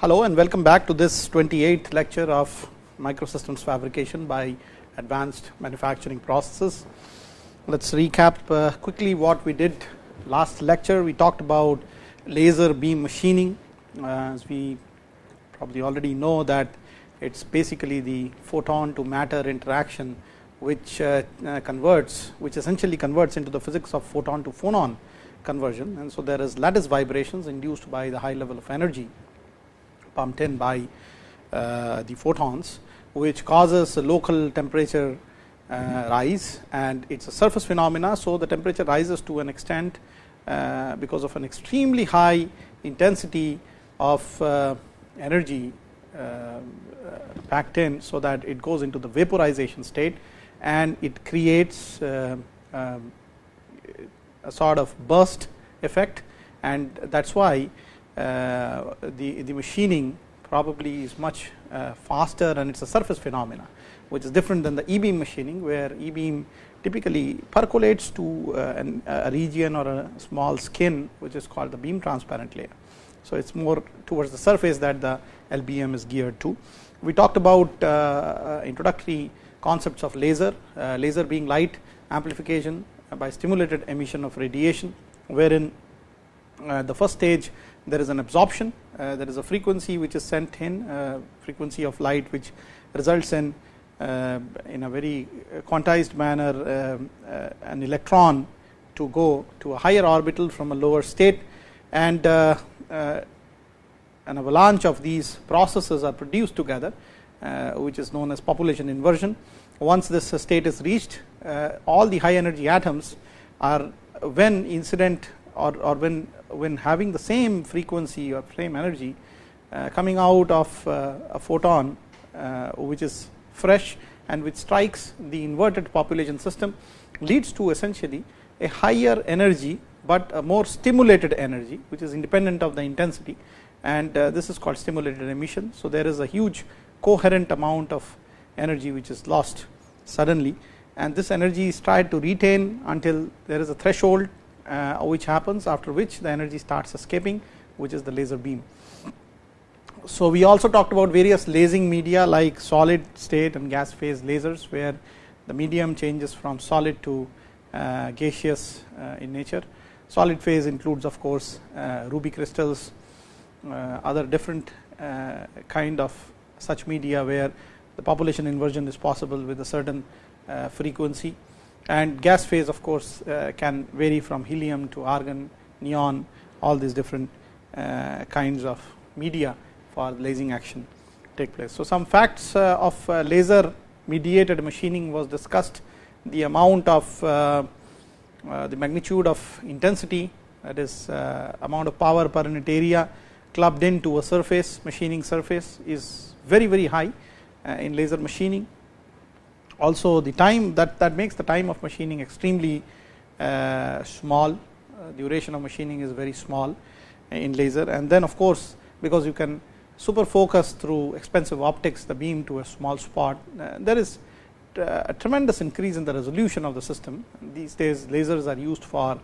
Hello and welcome back to this 28th lecture of microsystems fabrication by advanced manufacturing processes. Let us recap uh, quickly what we did last lecture. We talked about laser beam machining uh, as we probably already know that it is basically the photon to matter interaction which uh, converts which essentially converts into the physics of photon to phonon conversion and so there is lattice vibrations induced by the high level of energy pumped in by uh, the photons which causes a local temperature uh, rise and it is a surface phenomena. So, the temperature rises to an extent uh, because of an extremely high intensity of energy packed in. So, that it goes into the vaporization state and it creates um, a sort of burst effect and that is why the, the machining probably is much uh, faster and it is a surface phenomena which is different than the e beam machining where e beam typically percolates to uh, an, a region or a small skin which is called the beam transparent layer. So, it is more towards the surface that the LBM is geared to. We talked about uh, introductory concepts of laser, uh, laser being light amplification by stimulated emission of radiation wherein uh, the first stage there is an absorption uh, there is a frequency which is sent in uh, frequency of light which results in uh, in a very quantized manner um, an electron to go to a higher orbital from a lower state and an avalanche of these processes are produced together which is known as population inversion. Once this state is reached all the high energy atoms are when incident or, or when when having the same frequency or same energy uh, coming out of uh, a photon uh, which is fresh and which strikes the inverted population system leads to essentially a higher energy, but a more stimulated energy which is independent of the intensity and this is called stimulated emission. So, there is a huge coherent amount of energy which is lost suddenly and this energy is tried to retain until there is a threshold which happens after which the energy starts escaping which is the laser beam. So, we also talked about various lasing media like solid state and gas phase lasers where the medium changes from solid to uh, gaseous uh, in nature. Solid phase includes of course, uh, ruby crystals uh, other different uh, kind of such media where the population inversion is possible with a certain frequency and gas phase of course uh, can vary from helium to argon, neon all these different uh, kinds of media for lasing action take place. So, some facts uh, of laser mediated machining was discussed the amount of the magnitude of intensity that is amount of power per unit area clubbed into a surface machining surface is very very high in laser machining also the time that that makes the time of machining extremely uh, small. Uh, duration of machining is very small in laser. And then of course because you can super focus through expensive optics the beam to a small spot uh, there is uh, a tremendous increase in the resolution of the system. These days lasers are used for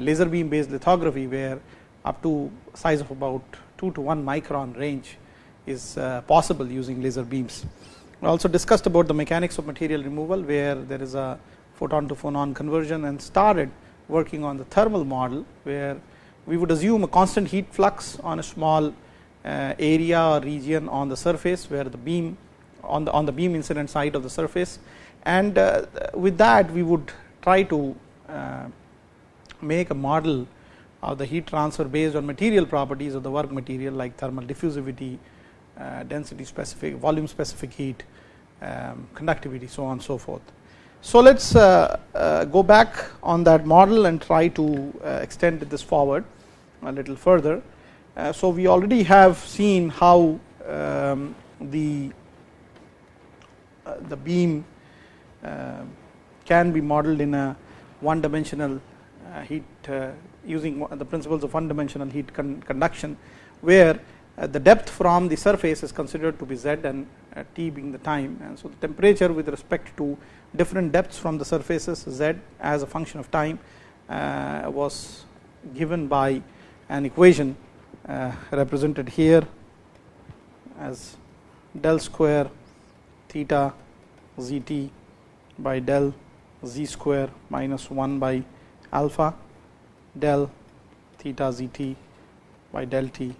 laser beam based lithography where up to size of about 2 to 1 micron range is possible using laser beams we also discussed about the mechanics of material removal where there is a photon to phonon conversion and started working on the thermal model where we would assume a constant heat flux on a small uh, area or region on the surface where the beam on the on the beam incident side of the surface. And uh, with that we would try to uh, make a model of the heat transfer based on material properties of the work material like thermal diffusivity, density specific, volume specific heat, um, conductivity, so on and so forth. So, let us uh, uh, go back on that model and try to extend this forward a little further. so, we already have seen how um, the the beam can be modeled in a one dimensional heat using the principles of one dimensional heat con conduction, where uh, the depth from the surface is considered to be z and uh, t being the time. And so the temperature with respect to different depths from the surfaces z as a function of time uh, was given by an equation represented here as del square theta z t by del z square minus 1 by alpha del theta z t by del t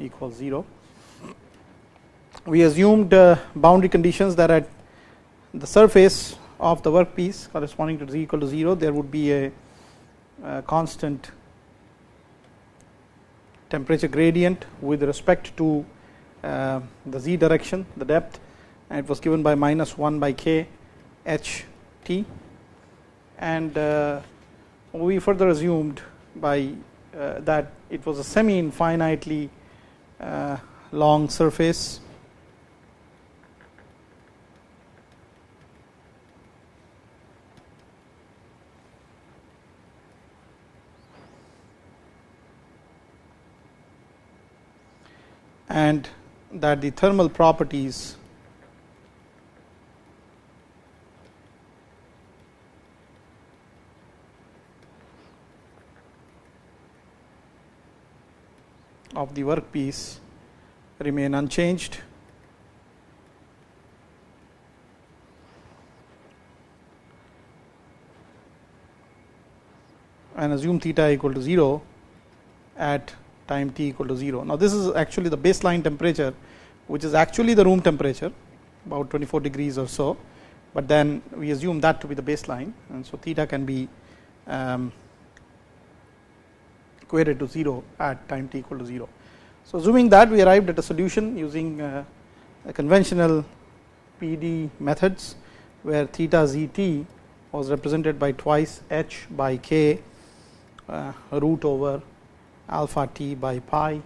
equals 0. We assumed uh, boundary conditions that at the surface of the workpiece corresponding to z equal to 0 there would be a, a constant temperature gradient with respect to uh, the z direction the depth and it was given by minus 1 by k h t and uh, we further assumed by uh, that it was a semi infinitely Uh, long surface. And that the thermal properties of the workpiece remain unchanged. and assume theta equal to 0 at time t equal to 0. Now, this is actually the baseline temperature which is actually the room temperature about 24 degrees or so, but then we assume that to be the baseline and so theta can be um, equated to 0 at time t equal to 0. So, assuming that we arrived at a solution using uh, a conventional PD methods where theta z t was represented by twice h by k uh, root over alpha t by pi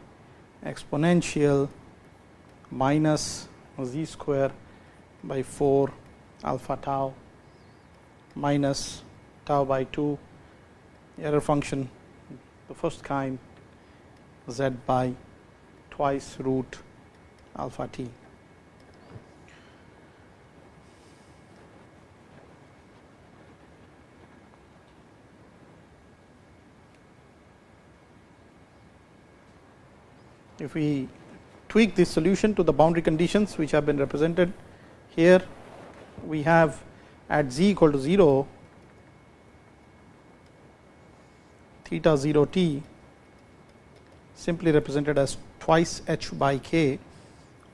exponential minus z square by 4 alpha tau minus tau by 2 error function the first kind z by twice root alpha t. If we tweak this solution to the boundary conditions which have been represented here, we have at z equal to 0 theta 0 t simply represented as twice h by k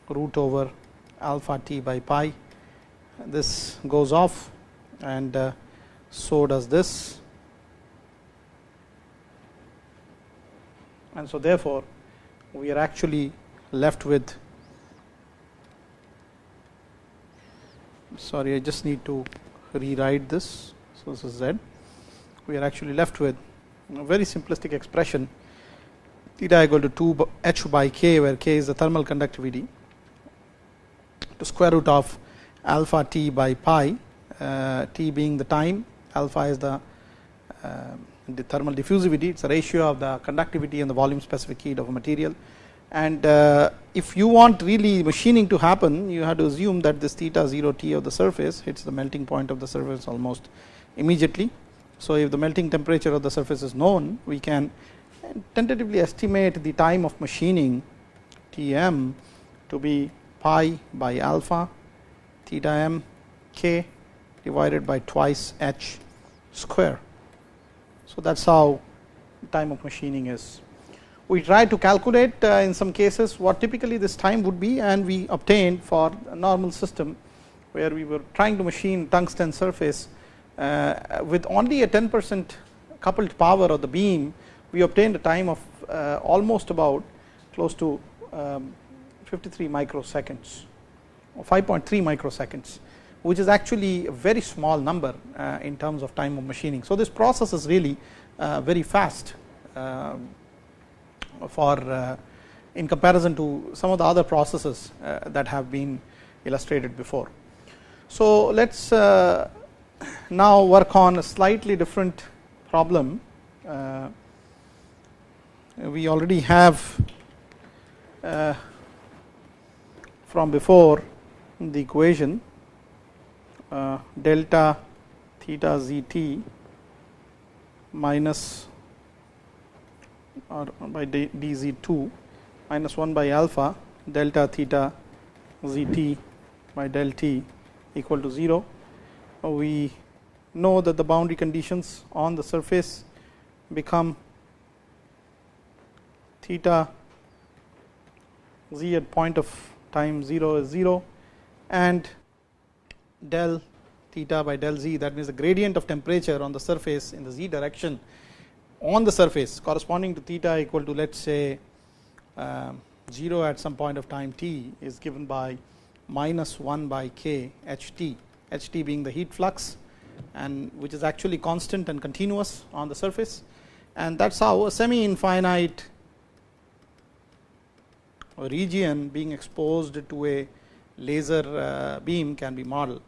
root over alpha t by pi. This goes off and uh, so does this. And so therefore, we are actually left with sorry I just need to rewrite this. So, this is z. We are actually left with a very simplistic expression theta equal to 2 h by k where k is the thermal conductivity to square root of alpha t by pi uh, t being the time alpha is the uh, the thermal diffusivity it is a ratio of the conductivity and the volume specific heat of a material. And uh, if you want really machining to happen you have to assume that this theta 0 t of the surface hits the melting point of the surface almost immediately so, if the melting temperature of the surface is known, we can tentatively estimate the time of machining T m to be pi by alpha theta m k divided by twice h square. So, that is how time of machining is. We try to calculate uh, in some cases what typically this time would be and we obtained for a normal system where we were trying to machine tungsten surface with only a 10 percent coupled power of the beam, we obtained a time of uh, almost about close to um, 53 microseconds or 5.3 microseconds, which is actually a very small number uh, in terms of time of machining. So, this process is really very fast um, for in comparison to some of the other processes that have been illustrated before. So, let us now work on a slightly different problem. Uh, we already have uh, from before the equation uh, delta theta z t minus or by d z 2 minus 1 by alpha delta theta z t by del t equal to 0. We know that the boundary conditions on the surface become theta z at point of time 0 is 0 and del theta by del z that means the gradient of temperature on the surface in the z direction on the surface corresponding to theta equal to let us say um, 0 at some point of time t is given by minus 1 by k h t, h t being the heat flux and which is actually constant and continuous on the surface and that is how a semi infinite region being exposed to a laser uh, beam can be modeled.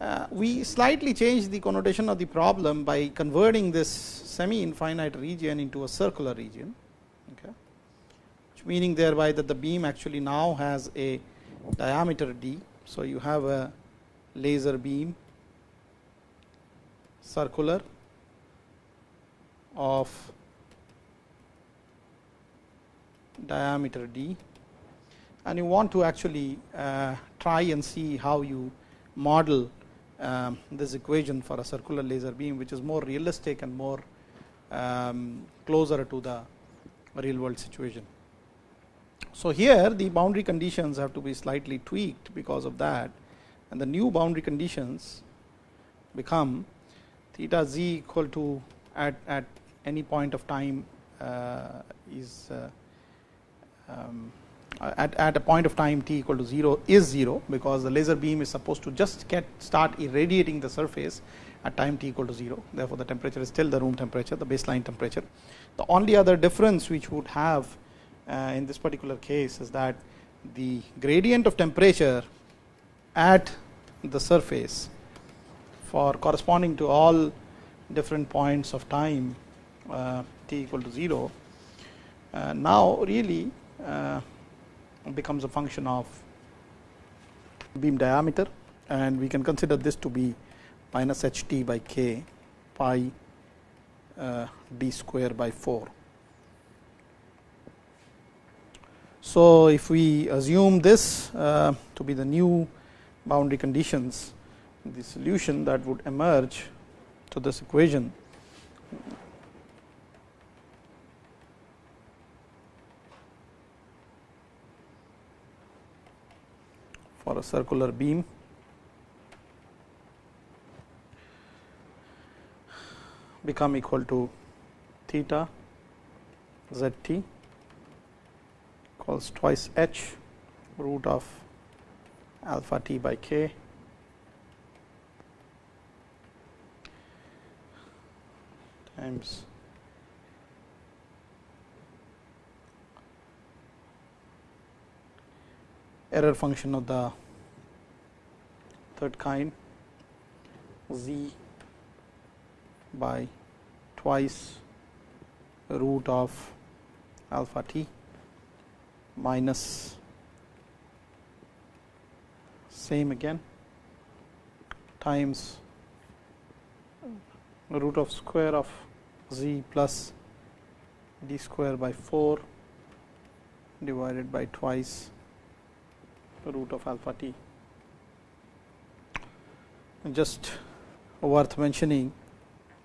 Uh, we slightly change the connotation of the problem by converting this semi infinite region into a circular region, okay, meaning thereby that the beam actually now has a diameter d. So, you have a laser beam circular of diameter d and you want to actually uh, try and see how you model um, this equation for a circular laser beam which is more realistic and more um, closer to the real world situation. So, here the boundary conditions have to be slightly tweaked because of that and the new boundary conditions become theta z equal to at, at any point of time uh, is uh, um, at, at a point of time t equal to 0 is 0 because the laser beam is supposed to just get start irradiating the surface at time t equal to 0 therefore, the temperature is still the room temperature the baseline temperature. The only other difference which would have uh, in this particular case is that the gradient of temperature at the surface for corresponding to all different points of time uh, t equal to 0 uh, now really uh, becomes a function of beam diameter and we can consider this to be minus h t by k pi uh, d square by 4. So, if we assume this uh, to be the new boundary conditions the solution that would emerge to this equation. For a circular beam. Become equal to theta z t equals twice h root of alpha t by k times error function of the third kind. Z by twice root of alpha t minus same again times root of square of z plus d square by 4 divided by twice root of alpha t. Just worth mentioning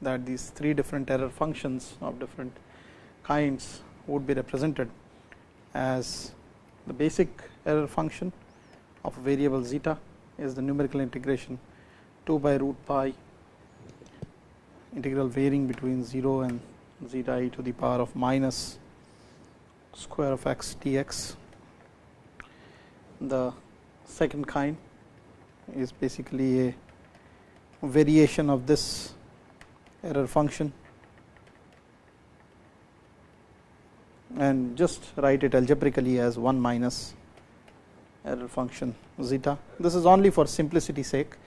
that these three different error functions of different kinds would be represented as the basic error function of variable zeta is the numerical integration 2 by root pi integral varying between 0 and zeta e to the power of minus square of x dx. The second kind is basically a variation of this error function. And just write it algebraically as 1 minus error function zeta. This is only for simplicity sake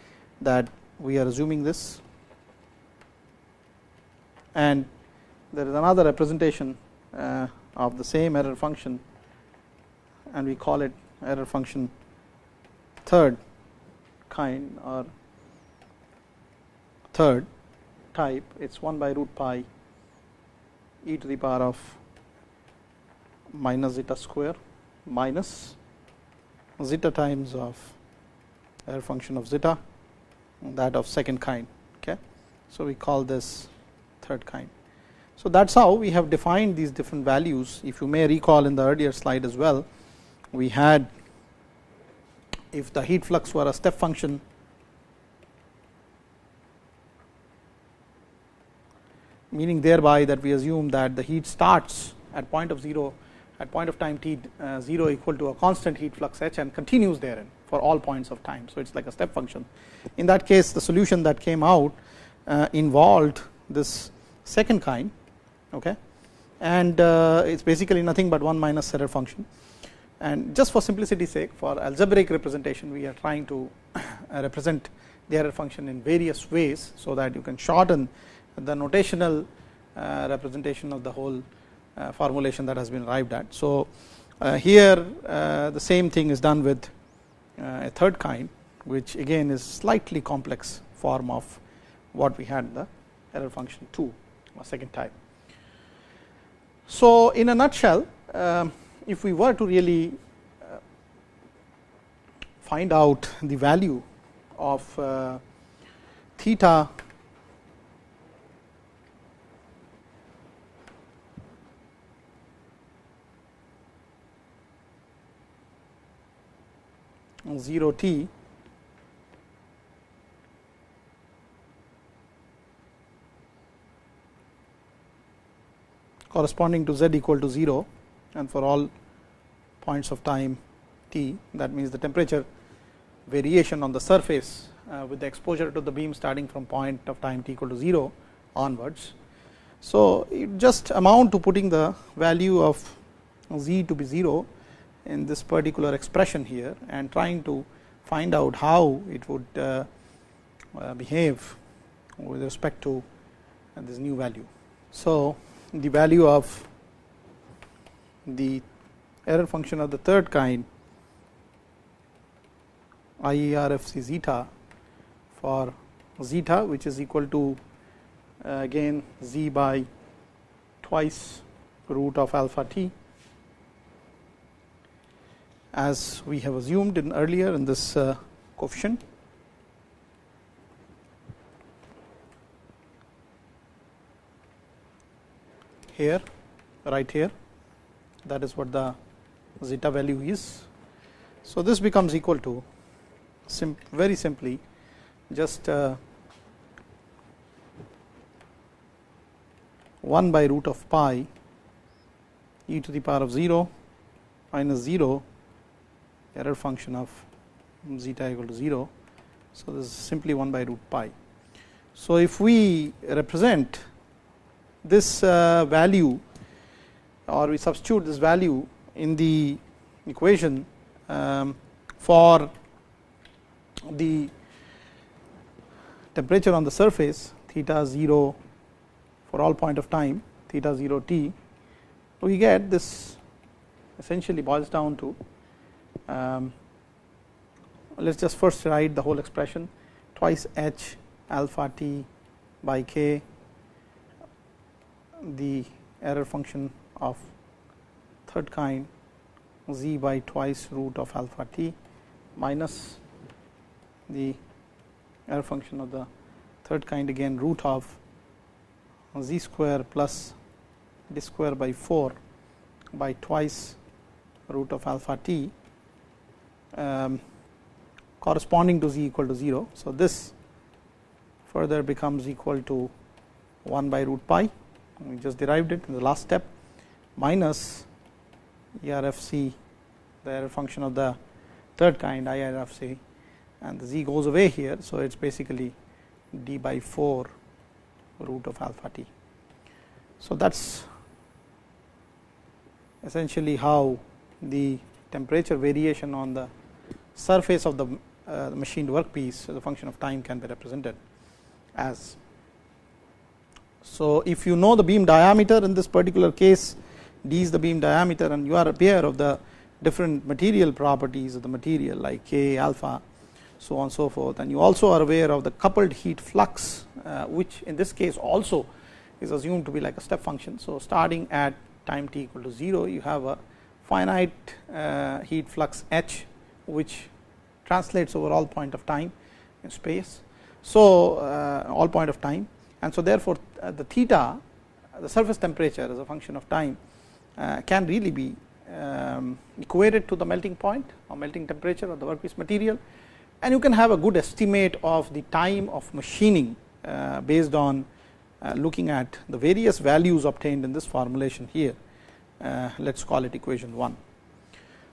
that we are assuming this and there is another representation uh, of the same error function and we call it error function third kind or third type it is 1 by root pi e to the power of minus zeta square minus zeta times of error function of zeta that of second kind. Okay. So, we call this kind. So, that is how we have defined these different values. If you may recall in the earlier slide as well, we had if the heat flux were a step function meaning thereby that we assume that the heat starts at point of 0 at point of time t uh, 0 equal to a constant heat flux h and continues therein for all points of time. So, it is like a step function. In that case the solution that came out uh, involved this second kind okay, and uh, it is basically nothing but 1 minus error function and just for simplicity sake for algebraic representation we are trying to represent the error function in various ways. So, that you can shorten the notational uh, representation of the whole uh, formulation that has been arrived at. So, uh, here the same thing is done with a third kind which again is slightly complex form of what we had the error function 2 or second type. So, in a nutshell um, if we were to really find out the value of uh, theta zero t corresponding to z equal to 0 and for all points of time t that means the temperature variation on the surface uh, with the exposure to the beam starting from point of time t equal to 0 onwards. So, it just amount to putting the value of z to be 0 in this particular expression here and trying to find out how it would uh, uh, behave with respect to this new value. So, the value of the error function of the third kind IERFC zeta for zeta which is equal to uh, again z by twice root of alpha t as we have assumed in earlier in this uh, coefficient. Here right here that is what the zeta value is. So, this becomes equal to sim very simply just uh, 1 by root of pi e to the power of 0 minus 0 error function of zeta equal to 0. So, this is simply 1 by root pi. So, if we represent this uh, value or we substitute this value in the equation um, for the temperature on the surface theta 0 for all point of time theta 0 t we get this essentially boils down to um, let us just first write the whole expression twice h alpha t by k the error function of third kind z by twice root of alpha t minus the error function of the third kind again root of z square plus d square by 4 by twice root of alpha t um, corresponding to z equal to 0. So, this further becomes equal to 1 by root pi we just derived it in the last step minus ERFC the error function of the third kind IRFC and the z goes away here. So, it is basically d by 4 root of alpha t. So, that is essentially how the temperature variation on the surface of the uh, machined workpiece the function of time can be represented as. So, if you know the beam diameter in this particular case d is the beam diameter and you are aware of the different material properties of the material like k alpha so on so forth and you also are aware of the coupled heat flux uh, which in this case also is assumed to be like a step function. So, starting at time t equal to 0 you have a finite uh, heat flux h which translates over all point of time in space. So, uh, all point of time and so therefore, uh, the theta the surface temperature as a function of time uh, can really be um, equated to the melting point or melting temperature of the workpiece material and you can have a good estimate of the time of machining uh, based on looking at the various values obtained in this formulation here let us call it equation 1.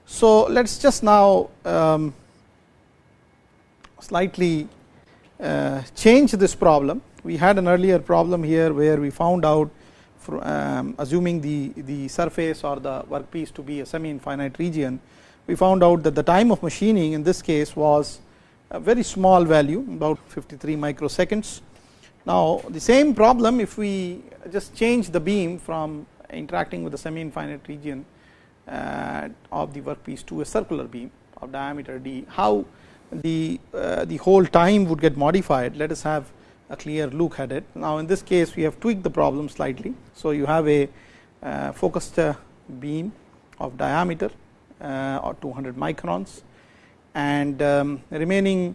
So, let us just now um, slightly uh, change this problem. We had an earlier problem here where we found out um, assuming the, the surface or the workpiece to be a semi infinite region, we found out that the time of machining in this case was a very small value about 53 microseconds. Now, the same problem if we just change the beam from interacting with the semi infinite region uh, of the workpiece to a circular beam of diameter d, how the, uh, the whole time would get modified. Let us have a clear look at it. Now, in this case we have tweaked the problem slightly. So, you have a uh, focused uh, beam of diameter or 200 microns and um, remaining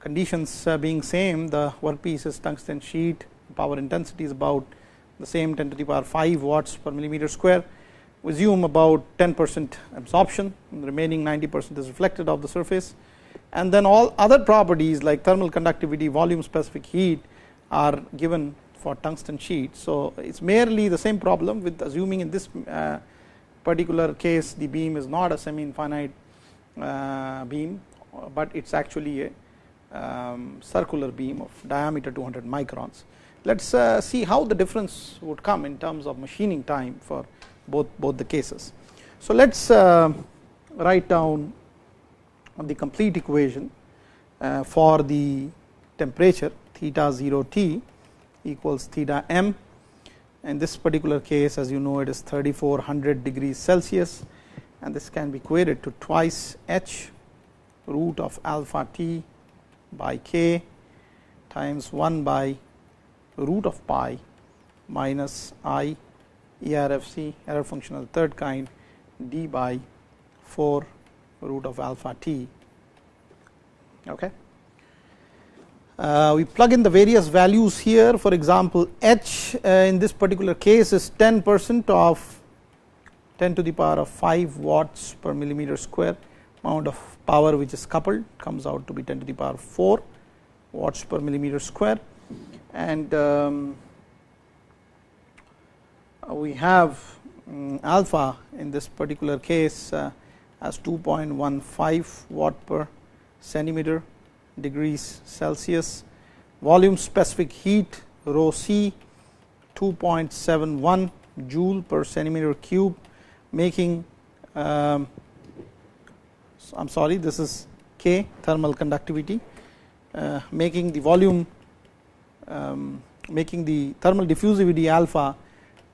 conditions being same the workpiece is tungsten sheet power intensity is about the same 10 to the power 5 watts per millimeter square we assume about 10 percent absorption remaining 90 percent is reflected off the surface and then all other properties like thermal conductivity volume specific heat are given for tungsten sheet. So, it is merely the same problem with assuming in this uh, particular case the beam is not a semi infinite uh, beam, but it is actually a um, circular beam of diameter 200 microns. Let us uh, see how the difference would come in terms of machining time for both both the cases. So, let us write down the complete equation uh, for the temperature theta 0 t equals theta m. In this particular case as you know it is 3400 degrees Celsius. And this can be equated to twice h root of alpha t by k times 1 by root of pi minus i ERFC error function of the third kind d by 4 root of alpha t. Okay. Uh, we plug in the various values here for example, h uh, in this particular case is 10 percent of 10 to the power of 5 watts per millimeter square amount of power which is coupled comes out to be 10 to the power 4 watts per millimeter square and um, we have um, alpha in this particular case uh, as 2.15 watt per centimeter degrees Celsius. Volume specific heat rho c 2.71 joule per centimeter cube making um, I am sorry this is K thermal conductivity uh, making the volume um, making the thermal diffusivity alpha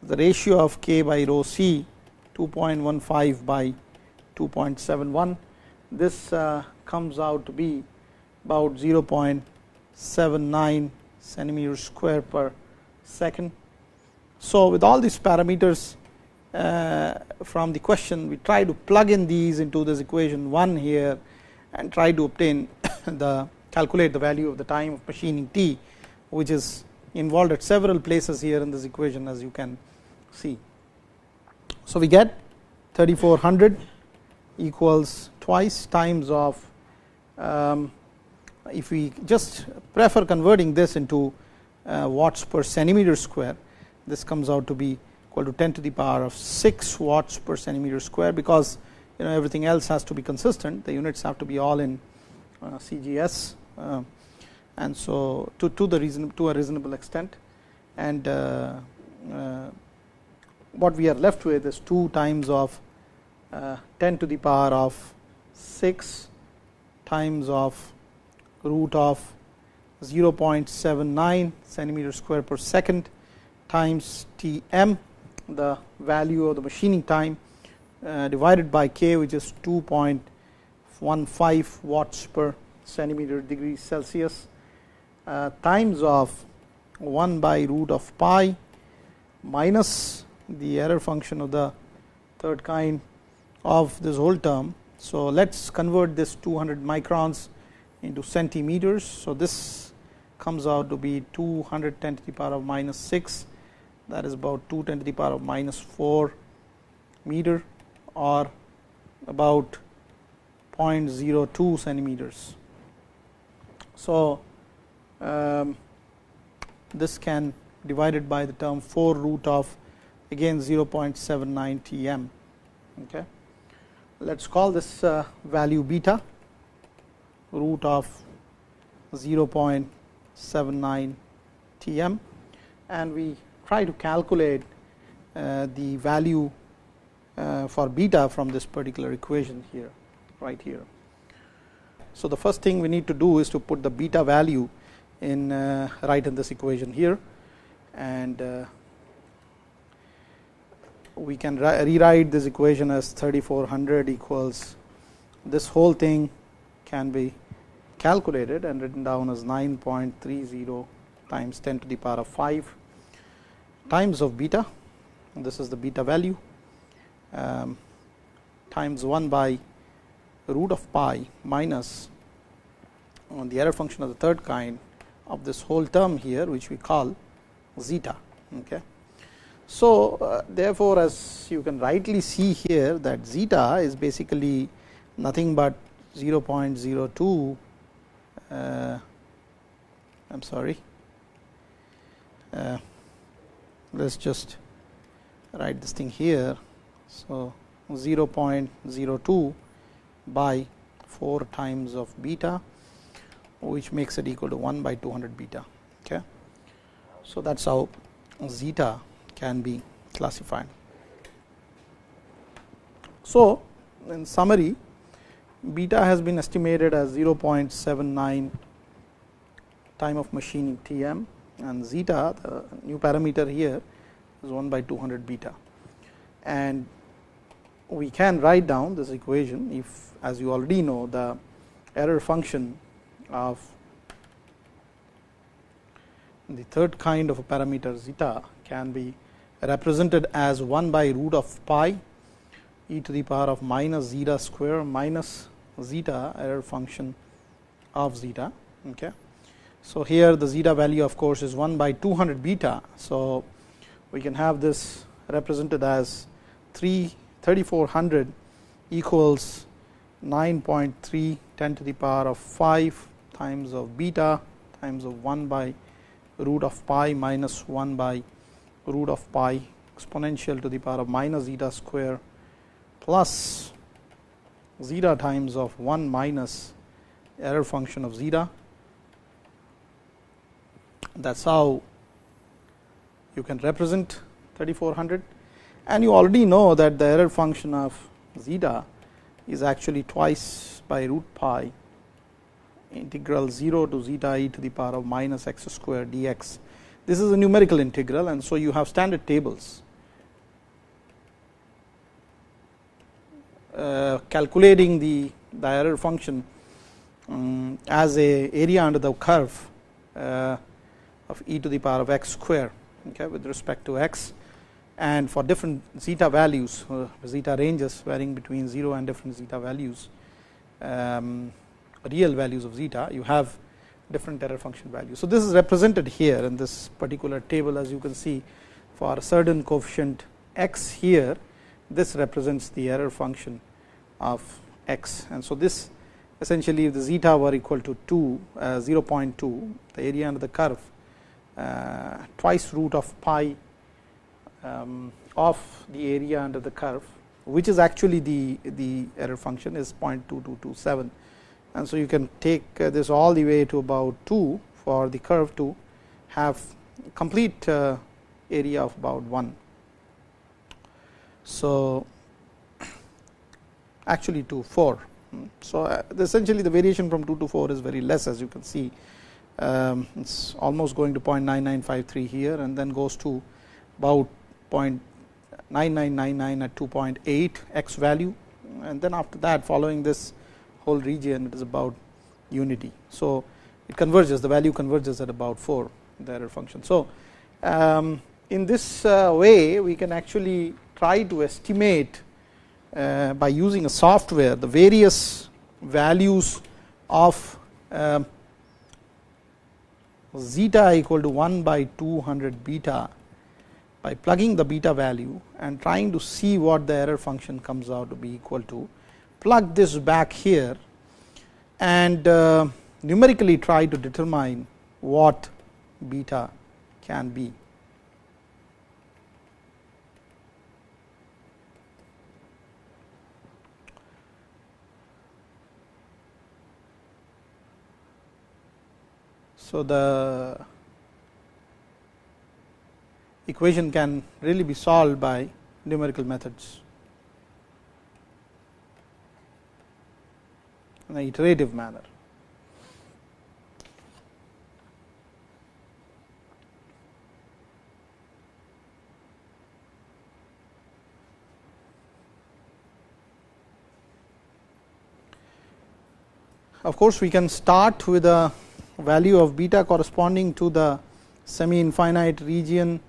the ratio of K by rho c 2.15 by 2.71 this uh, comes out to be about 0.79 centimeter square per second. So, with all these parameters uh, from the question we try to plug in these into this equation 1 here and try to obtain the calculate the value of the time of machining t which is involved at several places here in this equation as you can see. So, we get 3400 equals twice times of um, if we just prefer converting this into uh, watts per centimeter square this comes out to be equal to 10 to the power of 6 watts per centimeter square because you know everything else has to be consistent. The units have to be all in uh, CGS uh, and so to, to the reason to a reasonable extent. And uh, uh, what we are left with is 2 times of 10 to the power of 6 times of root of 0.79 centimeter square per second times T m the value of the machining time uh, divided by k which is 2.15 watts per centimeter degree Celsius uh, times of 1 by root of pi minus the error function of the third kind of this whole term. So, let us convert this 200 microns into centimeters. So, this comes out to be 210 to the power of minus 6 that is about 210 to the power of minus 4 meter or about 0.02 centimeters. So, um, this can divided by the term 4 root of again 0.79 Tm. Okay. Let us call this uh, value beta root of 0.79 Tm and we try to calculate uh, the value uh, for beta from this particular equation here right here. So, the first thing we need to do is to put the beta value in right in this equation here and we can rewrite this equation as 3400 equals this whole thing can be calculated and written down as 9.30 times 10 to the power of 5 times of beta this is the beta value um, times 1 by root of pi minus on the error function of the third kind of this whole term here which we call zeta. Okay. So, uh, therefore, as you can rightly see here that zeta is basically nothing but 0.02 uh, I am sorry uh, let us just write this thing here. So, 0.02 by 4 times of beta which makes it equal to 1 by 200 beta. Okay. So, that is how zeta can be classified. So, in summary beta has been estimated as 0.79 time of machining Tm and zeta the new parameter here is 1 by 200 beta. And we can write down this equation if as you already know the error function of the third kind of a parameter zeta can be represented as 1 by root of pi e to the power of minus zeta square minus zeta error function of zeta. Okay. So, here the zeta value of course is 1 by 200 beta. So, we can have this represented as 3 3400 equals 9.3 10 to the power of 5 times of beta times of 1 by root of pi minus 1 by root of pi exponential to the power of minus zeta square plus zeta times of 1 minus error function of zeta. That is how you can represent 3400 and you already know that the error function of zeta is actually twice by root pi integral 0 to zeta e to the power of minus x square dx. This is a numerical integral and so you have standard tables. Uh, calculating the, the error function um, as a area under the curve uh, of e to the power of x square okay, with respect to x. And for different zeta values uh, zeta ranges varying between 0 and different zeta values um, real values of zeta you have different error function values. So, this is represented here in this particular table as you can see for a certain coefficient x here this represents the error function of x and so this essentially if the zeta were equal to 2 uh, 0.2 the area under the curve uh, twice root of pi um, of the area under the curve which is actually the the error function is 0.2227 and so you can take uh, this all the way to about 2 for the curve to have complete uh, area of about 1. So, actually to 4. So, uh, essentially the variation from 2 to 4 is very less as you can see um, it is almost going to 0.9953 here and then goes to about 0.9999 at 2.8 x value and then after that following this whole region it is about unity. So, it converges the value converges at about 4 the error function. So, um, in this uh, way we can actually try to estimate uh, by using a software the various values of uh, zeta equal to 1 by 200 beta by plugging the beta value and trying to see what the error function comes out to be equal to plug this back here and uh, numerically try to determine what beta can be. So, the equation can really be solved by numerical methods in an iterative manner. Of course, we can start with a value of beta corresponding to the semi infinite region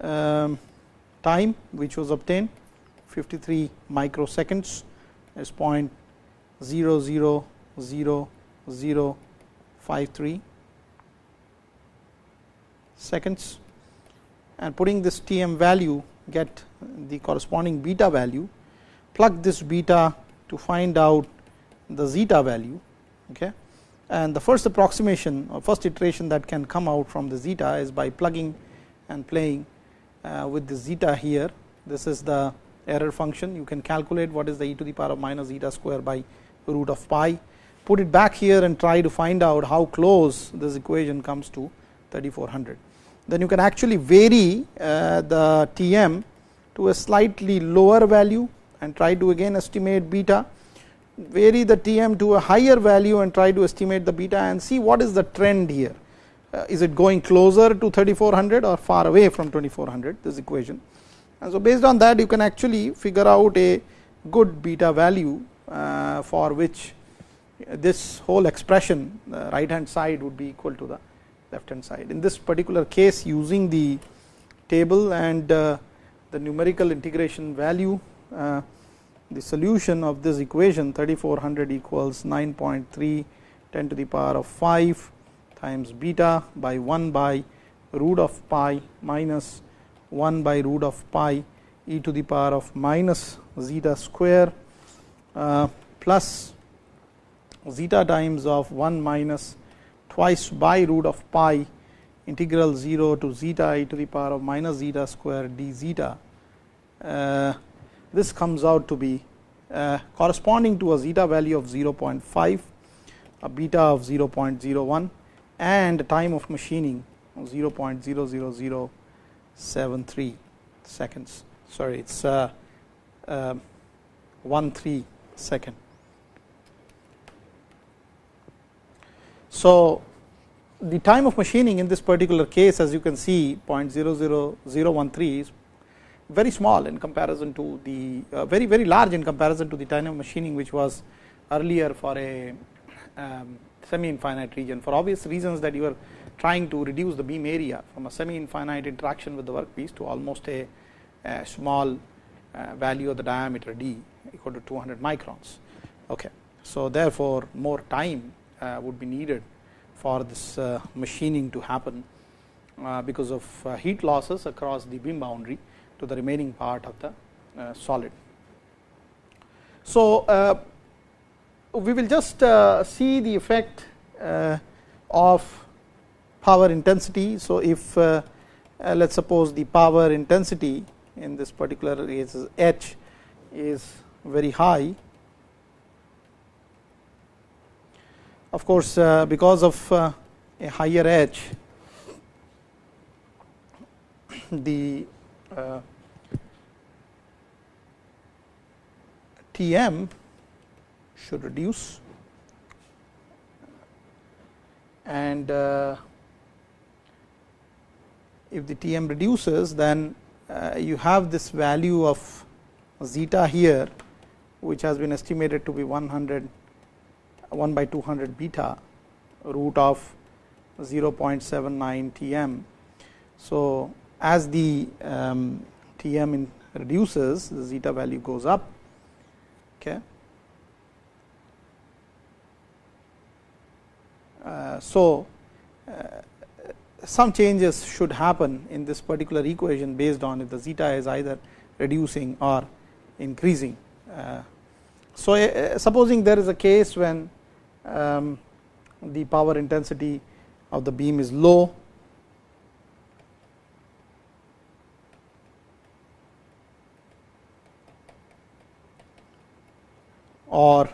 um, time which was obtained 53 microseconds is point 0 0 0 0 5 3 seconds. And putting this Tm value get the corresponding beta value plug this beta to find out the zeta value okay? And the first approximation or first iteration that can come out from the zeta is by plugging and playing uh, with the zeta here. This is the error function. You can calculate what is the e to the power of minus zeta square by root of pi put it back here and try to find out how close this equation comes to 3400 then you can actually vary uh, the Tm to a slightly lower value and try to again estimate beta vary the Tm to a higher value and try to estimate the beta and see what is the trend here. Uh, is it going closer to 3400 or far away from 2400 this equation. And so, based on that you can actually figure out a good beta value for which this whole expression the right hand side would be equal to the left hand side. In this particular case using the table and uh, the numerical integration value uh, the solution of this equation 3400 equals 9.3 10 to the power of 5 times beta by 1 by root of pi minus 1 by root of pi e to the power of minus zeta square uh, plus zeta times of 1 minus twice by root of pi integral 0 to zeta e to the power of minus zeta square d zeta uh, this comes out to be uh, corresponding to a zeta value of 0.5, a beta of 0.01 and a time of machining of 0.00073 seconds. Sorry, it is uh, uh, 1 3 second. So, the time of machining in this particular case as you can see 0.00013 is very small in comparison to the uh, very very large in comparison to the time of machining which was earlier for a um, semi infinite region for obvious reasons that you are trying to reduce the beam area from a semi infinite interaction with the workpiece to almost a, a small uh, value of the diameter d equal to 200 microns. Okay. So, therefore, more time uh, would be needed for this uh, machining to happen uh, because of uh, heat losses across the beam boundary to the remaining part of the uh, solid. So, uh, we will just see the effect of power intensity. So, if let us suppose the power intensity in this particular case is H is very high. Of course, because of a higher H, the uh, Tm should reduce and uh, if the Tm reduces then uh, you have this value of zeta here which has been estimated to be 100 1 by 200 beta root of 0.79 Tm. So, as the um, Tm reduces the zeta value goes up Okay. Uh, so, uh, some changes should happen in this particular equation based on if the zeta is either reducing or increasing. Uh, so, uh, supposing there is a case when um, the power intensity of the beam is low or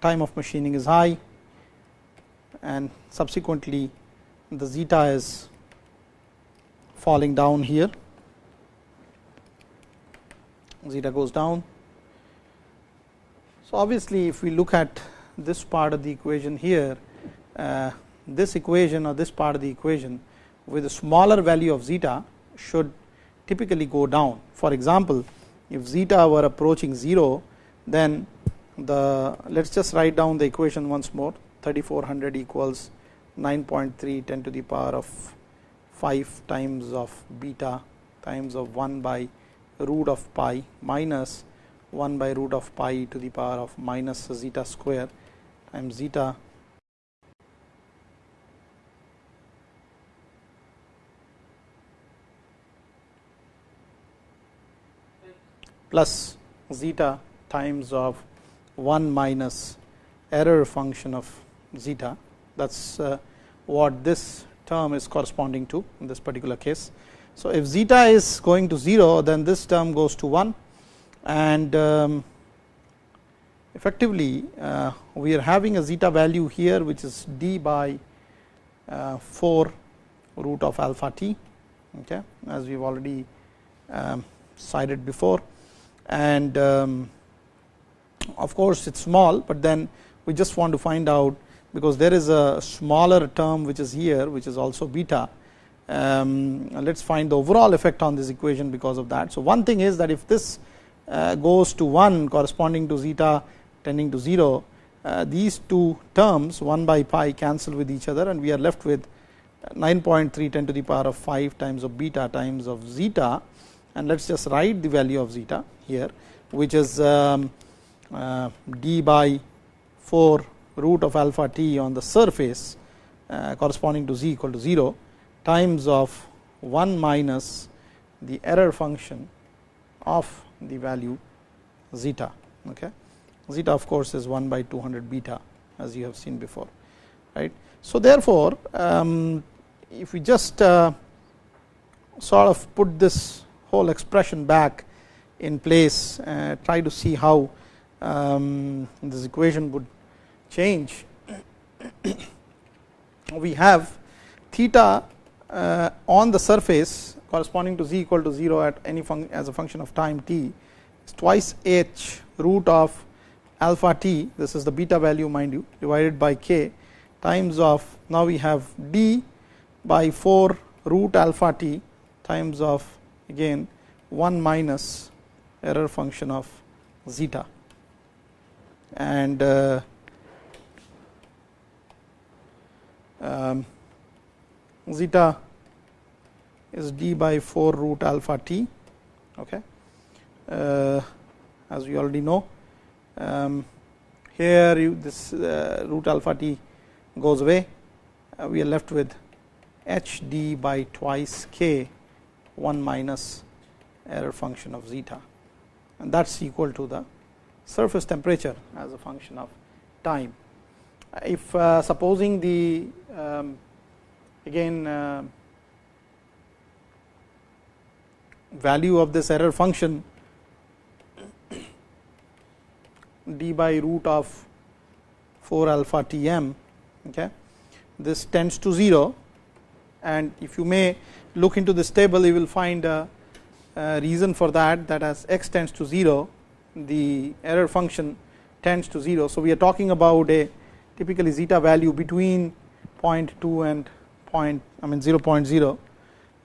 time of machining is high and subsequently the zeta is falling down here zeta goes down. So, obviously, if we look at this part of the equation here uh, this equation or this part of the equation with a smaller value of zeta should typically go down. For example, if zeta were approaching 0 then the let us just write down the equation once more 3400 equals 9.3 10 to the power of 5 times of beta times of 1 by root of pi minus 1 by root of pi to the power of minus zeta square. Times zeta. Plus zeta times of 1 minus error function of zeta. That is uh, what this term is corresponding to in this particular case. So, if zeta is going to 0 then this term goes to 1 and um, effectively uh, we are having a zeta value here which is d by uh, 4 root of alpha t okay, as we have already um, cited before and um, of course, it is small, but then we just want to find out because there is a smaller term which is here which is also beta. Um, let us find the overall effect on this equation because of that. So, one thing is that if this uh, goes to 1 corresponding to zeta tending to 0, uh, these two terms 1 by pi cancel with each other and we are left with 9.3 10 to the power of 5 times of beta times of zeta and let us just write the value of zeta here which is um, uh, d by 4 root of alpha t on the surface uh, corresponding to z equal to 0 times of 1 minus the error function of the value zeta. Okay. Zeta of course, is 1 by 200 beta as you have seen before. right. So, therefore, um, if we just uh, sort of put this whole expression back in place, uh, try to see how um, this equation would change, we have theta on the surface corresponding to z equal to 0 at any as a function of time t is twice h root of alpha t this is the beta value mind you divided by k times of now we have d by 4 root alpha t times of again 1 minus error function of zeta. And uh, um, zeta is d by 4 root alpha t okay? Uh, as we already know um, here you, this uh, root alpha t goes away. Uh, we are left with h d by twice k 1 minus error function of zeta. And that is equal to the surface temperature as a function of time. If uh, supposing the um, again uh, value of this error function d by root of 4 alpha t m okay this tends to 0 and if you may look into this table you will find a, a reason for that that as x tends to 0 the error function tends to 0. So, we are talking about a typically zeta value between 0.2 and point I mean 0.0.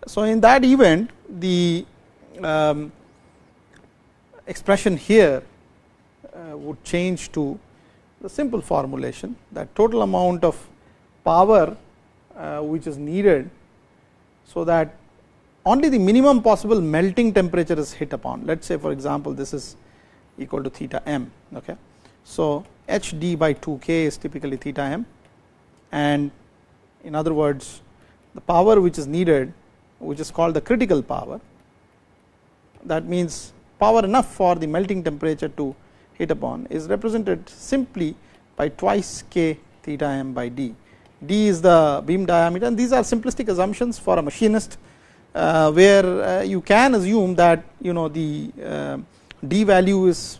So, in that event the um, expression here uh, would change to the simple formulation that total amount of power uh, which is needed. So, that only the minimum possible melting temperature is hit upon. Let us say for example, this is equal to theta m. Okay. So, h d by 2 k is typically theta m and in other words the power which is needed which is called the critical power that means power enough for the melting temperature to hit upon is represented simply by twice k theta m by d. d is the beam diameter and these are simplistic assumptions for a machinist uh, where uh, you can assume that you know the uh, d value is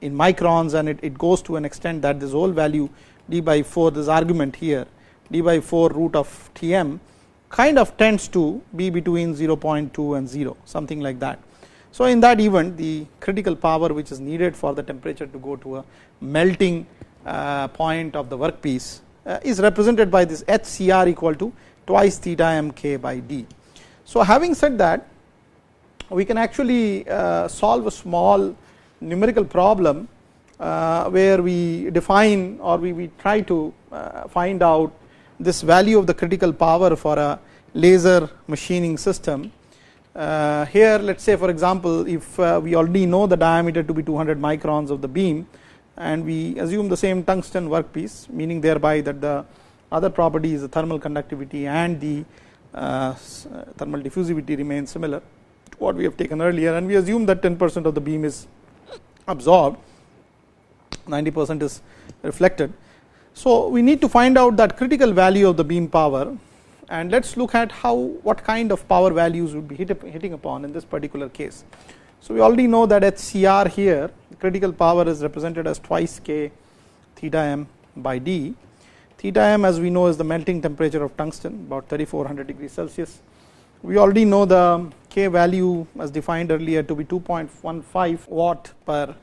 in microns and it, it goes to an extent that this whole value d by 4 this argument here d by 4 root of T m kind of tends to be between 0.2 and 0 something like that. So, in that event the critical power which is needed for the temperature to go to a melting uh, point of the workpiece uh, is represented by this H C r equal to twice theta m k by d. So, having said that we can actually uh, solve a small numerical problem where we define or we, we try to find out this value of the critical power for a laser machining system. Uh, here let us say for example, if uh, we already know the diameter to be 200 microns of the beam and we assume the same tungsten workpiece meaning thereby that the other property is the thermal conductivity and the uh, thermal diffusivity remains similar to what we have taken earlier and we assume that 10 percent of the beam is absorbed 90 percent is reflected. So, we need to find out that critical value of the beam power and let us look at how what kind of power values would be hit, hitting upon in this particular case. So, we already know that at CR here critical power is represented as twice k theta m by d. Theta m as we know is the melting temperature of tungsten about 3400 degrees Celsius. We already know the k value as defined earlier to be 2.15 watt per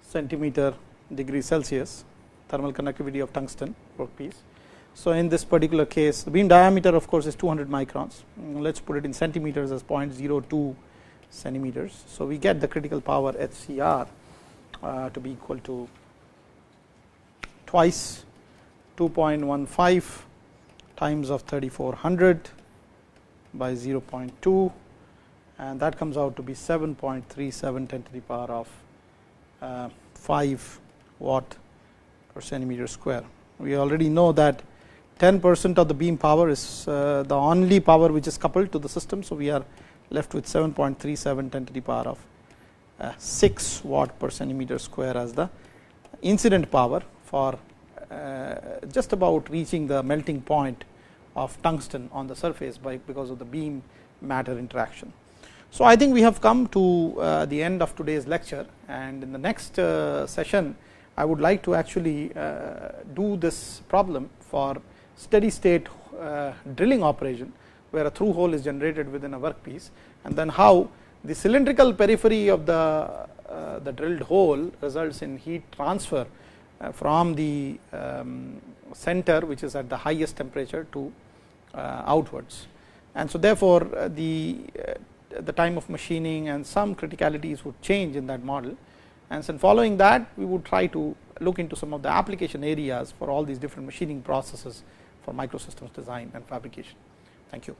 centimeter degree Celsius thermal conductivity of tungsten workpiece. So, in this particular case the beam diameter of course is 200 microns let us put it in centimeters as 0.02 centimeters. So, we get the critical power HCR uh, to be equal to twice 2.15 times of 3400 by 0.2 and that comes out to be 7.37 10 to the power of uh, 5 watt per centimeter square. We already know that 10 percent of the beam power is uh, the only power which is coupled to the system. So, we are left with 7.37 10 to the power of uh, 6 watt per centimeter square as the incident power for uh, just about reaching the melting point of tungsten on the surface by because of the beam matter interaction. So, I think we have come to the end of today's lecture and in the next session I would like to actually uh, do this problem for steady state uh, drilling operation where a through hole is generated within a workpiece and then how the cylindrical periphery of the uh, the drilled hole results in heat transfer from the um, center which is at the highest temperature to outwards. And so, therefore, the the time of machining and some criticalities would change in that model and then following that we would try to look into some of the application areas for all these different machining processes for microsystems design and fabrication. Thank you.